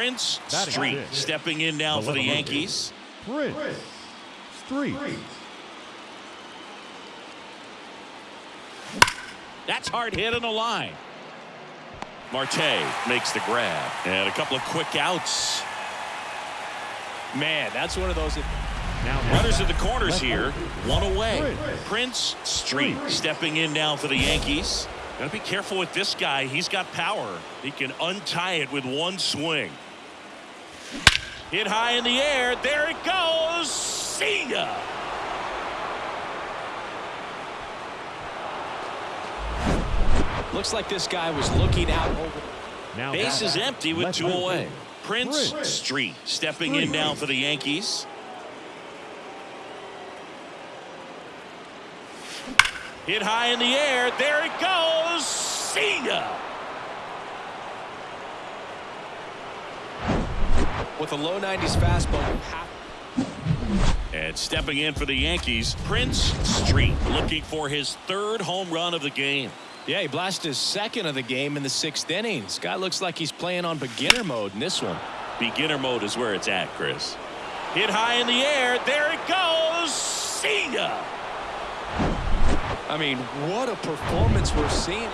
Prince Street stepping in now for the Yankees. Prince Street. That's hard hit on the line. Marte makes the grab. And a couple of quick outs. Man, that's one of those. Now runners at the corners here. One away. Prince Street stepping in now for the Yankees. Gotta be careful with this guy. He's got power. He can untie it with one swing. Hit high in the air. There it goes. See ya. Looks like this guy was looking out over. Now Base is empty with two away. Prince Prince Street stepping in now for the Yankees. Hit high in the air. There it goes. See ya. With a low 90s fastball. And stepping in for the Yankees, Prince Street looking for his third home run of the game. Yeah, he blasted his second of the game in the sixth innings. Guy looks like he's playing on beginner mode in this one. Beginner mode is where it's at, Chris. Hit high in the air. There it goes. See ya. I mean, what a performance we're seeing.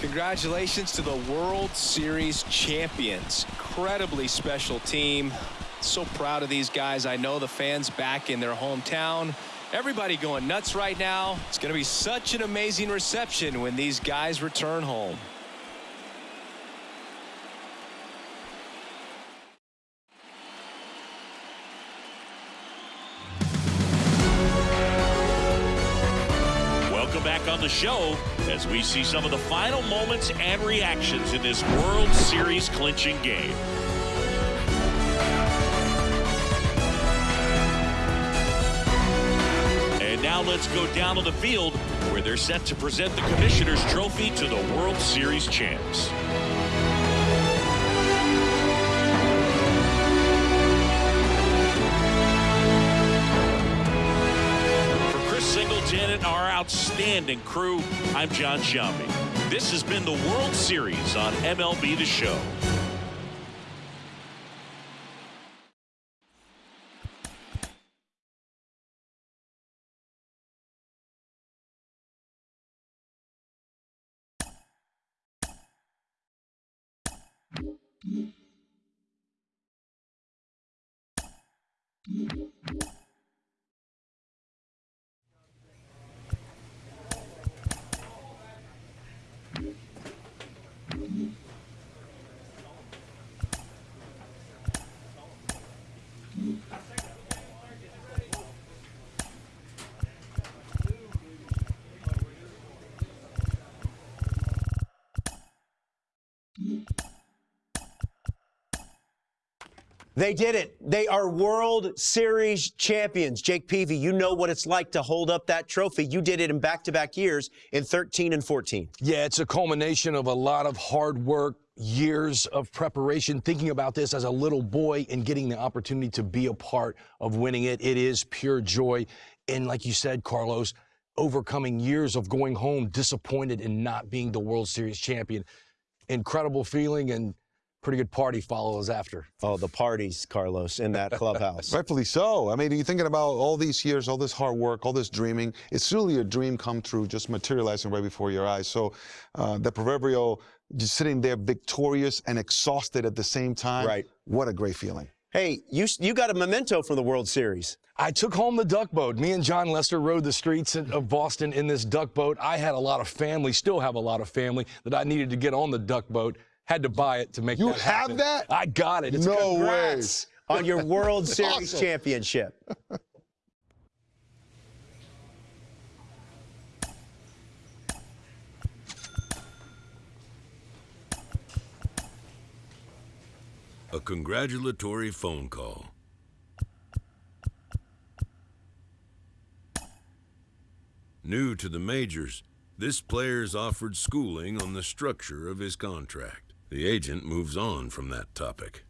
Congratulations to the World Series champions. Incredibly special team. So proud of these guys. I know the fans back in their hometown. Everybody going nuts right now. It's going to be such an amazing reception when these guys return home. On the show as we see some of the final moments and reactions in this World Series clinching game. And now let's go down to the field where they're set to present the Commissioner's Trophy to the World Series champs. Our outstanding crew, I'm Jon Sciambi. This has been the World Series on MLB The Show. They did it. They are World Series champions. Jake Peavy, you know what it's like to hold up that trophy. You did it in back to back years in 13 and 14. Yeah, it's a culmination of a lot of hard work, years of preparation, thinking about this as a little boy and getting the opportunity to be a part of winning it. It is pure joy. And like you said, Carlos, overcoming years of going home disappointed in not being the World Series champion. Incredible feeling and pretty good party follows after. Oh, the parties, Carlos, in that clubhouse. Rightfully so. I mean, are you're thinking about all these years, all this hard work, all this dreaming. It's really a dream come true, just materializing right before your eyes. So uh, the proverbial just sitting there victorious and exhausted at the same time. Right. What a great feeling. Hey, you you got a memento from the World Series. I took home the duck boat. Me and Jon Lester rode the streets of Boston in this duck boat. I had a lot of family, still have a lot of family that I needed to get on the duck boat. Had to buy it to make You that have that? I got it. It's No Congrats on your World Series Awesome. championship. A congratulatory phone call. New to the majors, this player's offered schooling on the structure of his contract. The agent moves on from that topic.